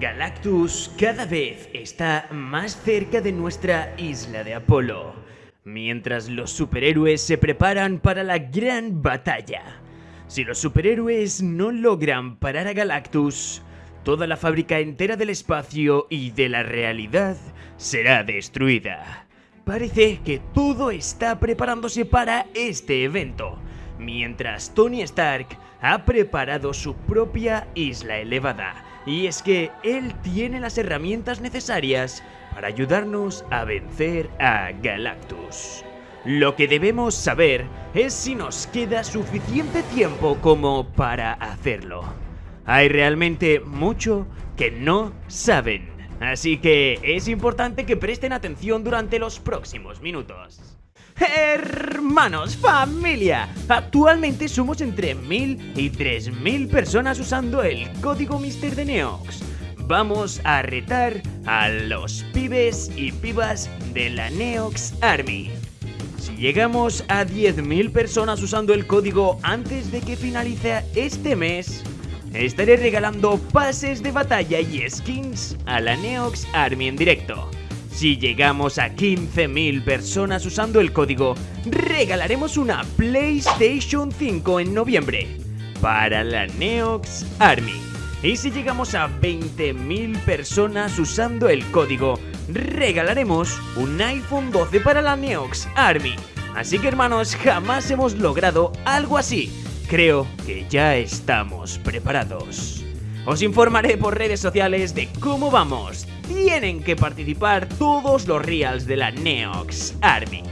Galactus cada vez está más cerca de nuestra isla de Apolo, mientras los superhéroes se preparan para la gran batalla. Si los superhéroes no logran parar a Galactus, toda la fábrica entera del espacio y de la realidad será destruida. Parece que todo está preparándose para este evento, mientras Tony Stark ha preparado su propia isla elevada. Y es que él tiene las herramientas necesarias para ayudarnos a vencer a Galactus. Lo que debemos saber es si nos queda suficiente tiempo como para hacerlo. Hay realmente mucho que no saben, así que es importante que presten atención durante los próximos minutos. Hermanos, familia, actualmente somos entre 1000 y 3000 personas usando el código Mister de Neox. Vamos a retar a los pibes y pibas de la Neox Army. Si llegamos a 10.000 personas usando el código antes de que finalice este mes, estaré regalando pases de batalla y skins a la Neox Army en directo. Si llegamos a 15.000 personas usando el código, regalaremos una PlayStation 5 en noviembre para la Neox Army. Y si llegamos a 20.000 personas usando el código, regalaremos un iPhone 12 para la Neox Army. Así que hermanos, jamás hemos logrado algo así. Creo que ya estamos preparados. Os informaré por redes sociales de cómo vamos. Tienen que participar todos los reals de la Neox Army.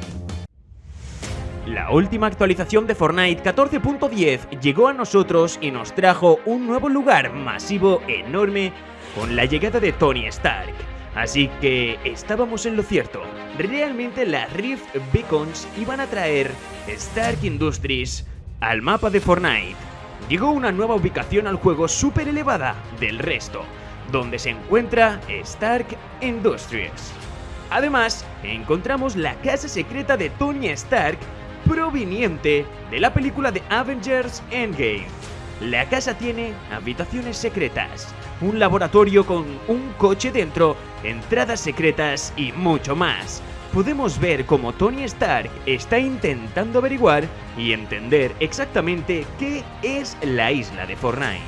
La última actualización de Fortnite 14.10 llegó a nosotros y nos trajo un nuevo lugar masivo enorme con la llegada de Tony Stark. Así que estábamos en lo cierto, realmente las Rift Beacons iban a traer Stark Industries al mapa de Fortnite. Llegó una nueva ubicación al juego súper elevada del resto, donde se encuentra Stark Industries. Además, encontramos la casa secreta de Tony Stark proveniente de la película de Avengers Endgame. La casa tiene habitaciones secretas, un laboratorio con un coche dentro, entradas secretas y mucho más. Podemos ver cómo Tony Stark está intentando averiguar y entender exactamente qué es la isla de Fortnite.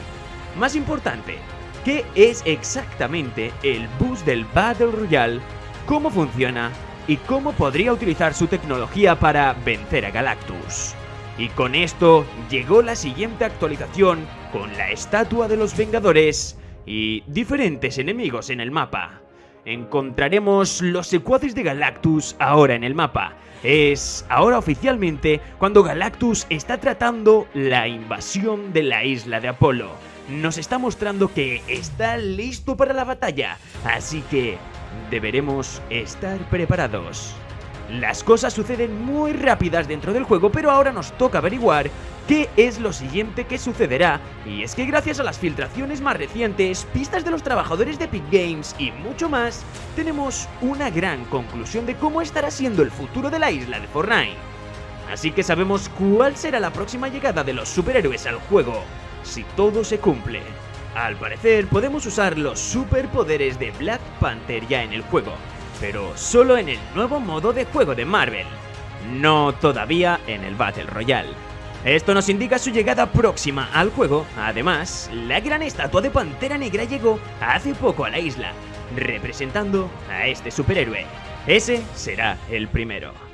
Más importante, qué es exactamente el bus del Battle Royale, cómo funciona y cómo podría utilizar su tecnología para vencer a Galactus. Y con esto llegó la siguiente actualización con la estatua de los Vengadores y diferentes enemigos en el mapa. Encontraremos los secuaces de Galactus ahora en el mapa. Es ahora oficialmente cuando Galactus está tratando la invasión de la isla de Apolo. Nos está mostrando que está listo para la batalla, así que deberemos estar preparados. Las cosas suceden muy rápidas dentro del juego, pero ahora nos toca averiguar qué es lo siguiente que sucederá. Y es que gracias a las filtraciones más recientes, pistas de los trabajadores de Epic Games y mucho más, tenemos una gran conclusión de cómo estará siendo el futuro de la isla de Fortnite. Así que sabemos cuál será la próxima llegada de los superhéroes al juego, si todo se cumple. Al parecer podemos usar los superpoderes de Black Panther ya en el juego, pero solo en el nuevo modo de juego de Marvel, no todavía en el Battle Royale. Esto nos indica su llegada próxima al juego, además, la gran estatua de Pantera Negra llegó hace poco a la isla, representando a este superhéroe. Ese será el primero.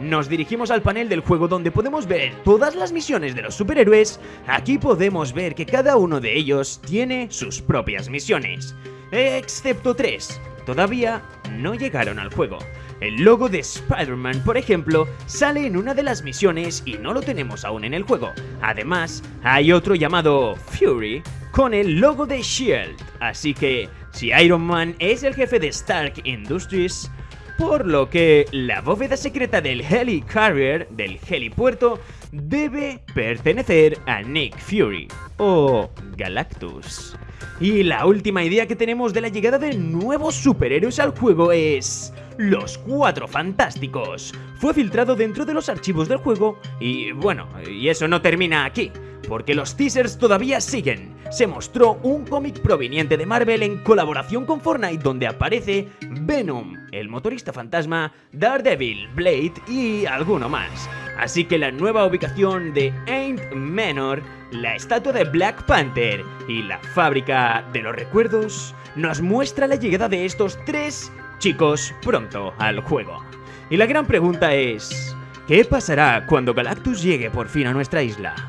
Nos dirigimos al panel del juego donde podemos ver todas las misiones de los superhéroes. Aquí podemos ver que cada uno de ellos tiene sus propias misiones, excepto tres, todavía no llegaron al juego. El logo de Spider-Man, por ejemplo, sale en una de las misiones y no lo tenemos aún en el juego. Además, hay otro llamado Fury con el logo de SHIELD. Así que, si Iron Man es el jefe de Stark Industries, por lo que la bóveda secreta del Helicarrier, del helipuerto, debe pertenecer a Nick Fury o Galactus. Y la última idea que tenemos de la llegada de nuevos superhéroes al juego es... Los Cuatro Fantásticos. Fue filtrado dentro de los archivos del juego y bueno, y eso no termina aquí. Porque los teasers todavía siguen. Se mostró un cómic proveniente de Marvel en colaboración con Fortnite donde aparece Venom, el motorista fantasma, Daredevil, Blade y alguno más. Así que la nueva ubicación de Ain't Manor, la estatua de Black Panther y la fábrica de los recuerdos nos muestra la llegada de estos tres chicos pronto al juego. Y la gran pregunta es, ¿qué pasará cuando Galactus llegue por fin a nuestra isla?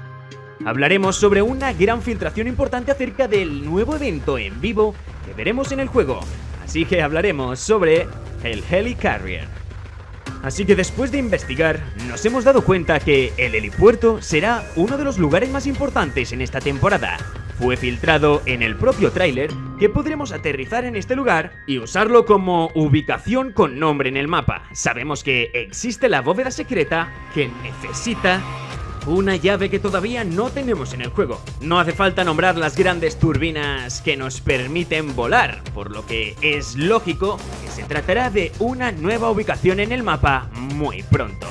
Hablaremos sobre una gran filtración importante acerca del nuevo evento en vivo que veremos en el juego, así que hablaremos sobre el Helicarrier. Así que después de investigar, nos hemos dado cuenta que el helipuerto será uno de los lugares más importantes en esta temporada. Fue filtrado en el propio tráiler que podremos aterrizar en este lugar y usarlo como ubicación con nombre en el mapa. Sabemos que existe la bóveda secreta que necesita una llave que todavía no tenemos en el juego. No hace falta nombrar las grandes turbinas que nos permiten volar, por lo que es lógico que se tratará de una nueva ubicación en el mapa muy pronto.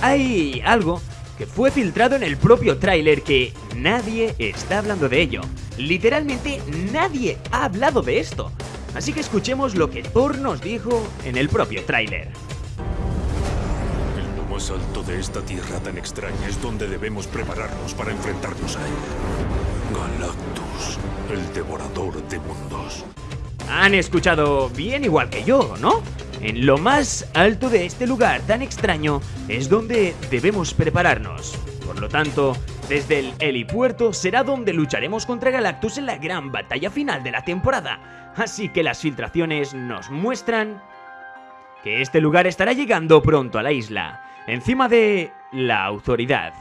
Hay algo que fue filtrado en el propio tráiler que nadie está hablando de ello. Literalmente nadie ha hablado de esto. Así que escuchemos lo que Thor nos dijo en el propio tráiler más alto de esta tierra tan extraña es donde debemos prepararnos para enfrentarnos a él. Galactus, el devorador de mundos. Han escuchado bien igual que yo, ¿no? En lo más alto de este lugar tan extraño es donde debemos prepararnos. Por lo tanto, desde el helipuerto será donde lucharemos contra Galactus en la gran batalla final de la temporada. Así que las filtraciones nos muestran que este lugar estará llegando pronto a la isla encima de la autoridad.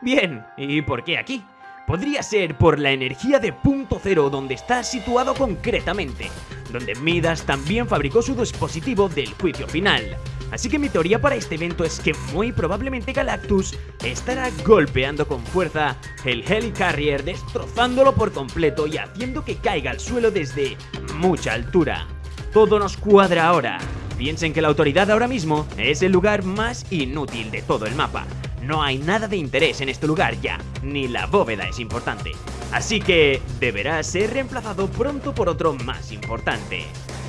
Bien, ¿y por qué aquí? Podría ser por la energía de punto cero donde está situado concretamente, donde Midas también fabricó su dispositivo del juicio final. Así que mi teoría para este evento es que muy probablemente Galactus estará golpeando con fuerza el Helicarrier, destrozándolo por completo y haciendo que caiga al suelo desde mucha altura. Todo nos cuadra ahora, Piensen que la autoridad ahora mismo es el lugar más inútil de todo el mapa. No hay nada de interés en este lugar ya, ni la bóveda es importante. Así que deberá ser reemplazado pronto por otro más importante.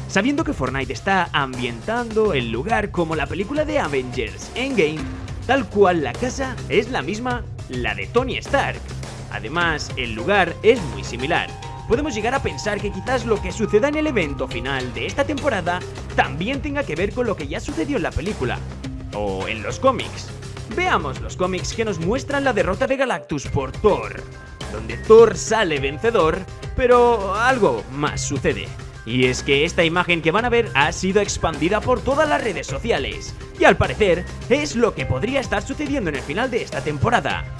Sabiendo que Fortnite está ambientando el lugar como la película de Avengers Endgame, tal cual la casa es la misma, la de Tony Stark. Además, el lugar es muy similar, podemos llegar a pensar que quizás lo que suceda en el evento final de esta temporada también tenga que ver con lo que ya sucedió en la película, o en los cómics. Veamos los cómics que nos muestran la derrota de Galactus por Thor, donde Thor sale vencedor, pero algo más sucede. Y es que esta imagen que van a ver ha sido expandida por todas las redes sociales, y al parecer es lo que podría estar sucediendo en el final de esta temporada.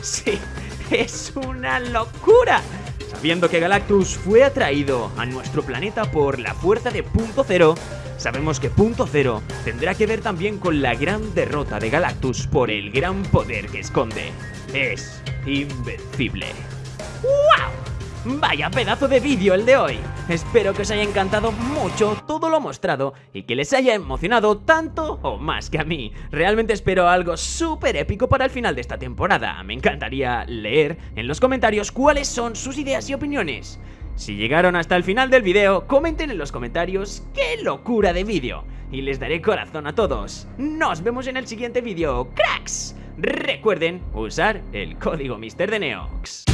Sí, es una locura. Sabiendo que Galactus fue atraído a nuestro planeta por la fuerza de Punto Cero, sabemos que Punto Cero tendrá que ver también con la gran derrota de Galactus por el gran poder que esconde. Es invencible. Vaya pedazo de vídeo el de hoy. Espero que os haya encantado mucho todo lo mostrado y que les haya emocionado tanto o más que a mí. Realmente espero algo súper épico para el final de esta temporada. Me encantaría leer en los comentarios cuáles son sus ideas y opiniones. Si llegaron hasta el final del vídeo, comenten en los comentarios qué locura de vídeo. Y les daré corazón a todos. Nos vemos en el siguiente vídeo, cracks. Recuerden usar el código Mister de Neox.